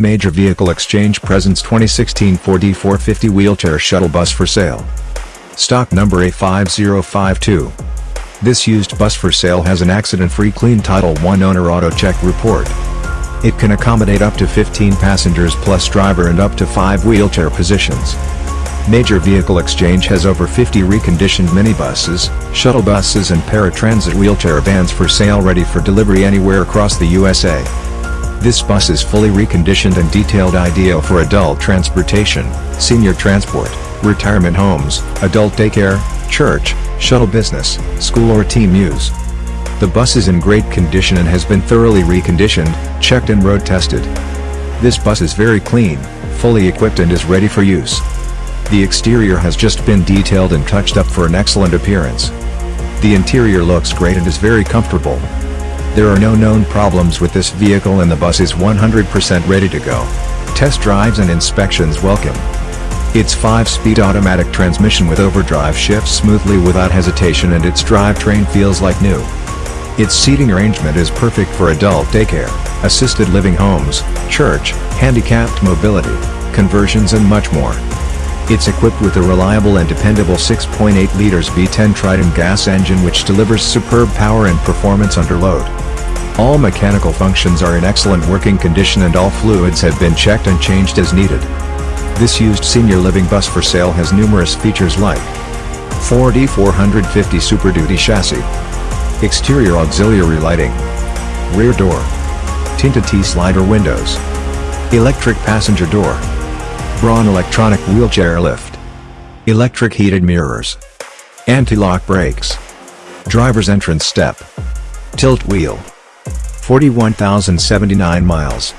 Major Vehicle Exchange presents 2016 Ford E450 wheelchair shuttle bus for sale. Stock number A5052. This used bus for sale has an accident-free clean Title I owner auto check report. It can accommodate up to 15 passengers plus driver and up to 5 wheelchair positions. Major Vehicle Exchange has over 50 reconditioned minibuses, shuttle buses and paratransit wheelchair vans for sale ready for delivery anywhere across the USA. This bus is fully reconditioned and detailed ideal for adult transportation, senior transport, retirement homes, adult daycare, church, shuttle business, school or team use. The bus is in great condition and has been thoroughly reconditioned, checked and road tested. This bus is very clean, fully equipped and is ready for use. The exterior has just been detailed and touched up for an excellent appearance. The interior looks great and is very comfortable. There are no known problems with this vehicle and the bus is 100% ready to go. Test drives and inspections welcome. Its 5-speed automatic transmission with overdrive shifts smoothly without hesitation and its drivetrain feels like new. Its seating arrangement is perfect for adult daycare, assisted living homes, church, handicapped mobility, conversions and much more. It's equipped with a reliable and dependable 6.8 liters V10 Triton gas engine which delivers superb power and performance under load. All mechanical functions are in excellent working condition and all fluids have been checked and changed as needed. This used senior living bus for sale has numerous features like Ford E450 Super Duty chassis, exterior auxiliary lighting, rear door, tinted T-slider windows, electric passenger door, Braun electronic wheelchair lift. Electric heated mirrors. Anti-lock brakes. Driver's entrance step. Tilt wheel. 41,079 miles.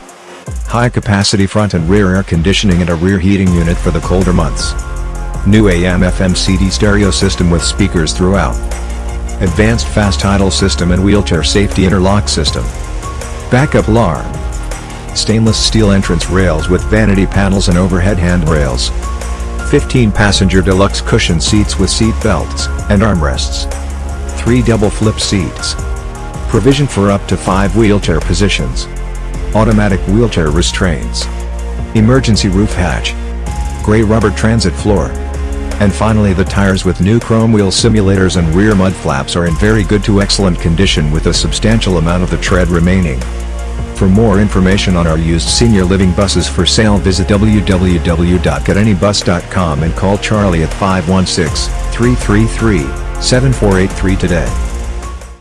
High capacity front and rear air conditioning and a rear heating unit for the colder months. New AM FM CD stereo system with speakers throughout. Advanced fast idle system and wheelchair safety interlock system. Backup alarm stainless steel entrance rails with vanity panels and overhead handrails. 15 passenger deluxe cushion seats with seat belts and armrests. 3 double flip seats. Provision for up to 5 wheelchair positions. Automatic wheelchair restraints. Emergency roof hatch. Gray rubber transit floor. And finally the tires with new chrome wheel simulators and rear mud flaps are in very good to excellent condition with a substantial amount of the tread remaining. For more information on our used senior living buses for sale visit www.getanybus.com and call Charlie at 516-333-7483 today.